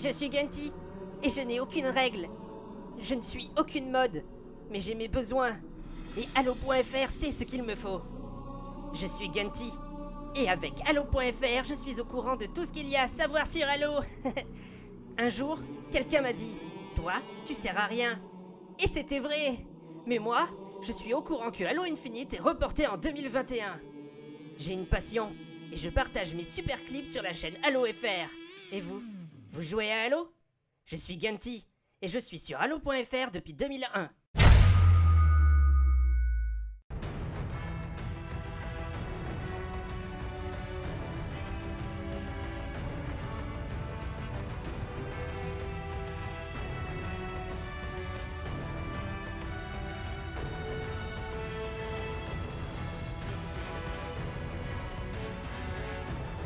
je suis Gunty, et je n'ai aucune règle. Je ne suis aucune mode, mais j'ai mes besoins. Et Halo.fr sait ce qu'il me faut. Je suis Gunty, et avec Halo.fr, je suis au courant de tout ce qu'il y a à savoir sur Halo. Un jour, quelqu'un m'a dit Toi, tu sers à rien. Et c'était vrai. Mais moi, je suis au courant que Halo Infinite est reporté en 2021. J'ai une passion et je partage mes super clips sur la chaîne Halo FR. Et vous? Vous jouez à Halo? Je suis Gunty et je suis sur Halo.fr depuis 2001.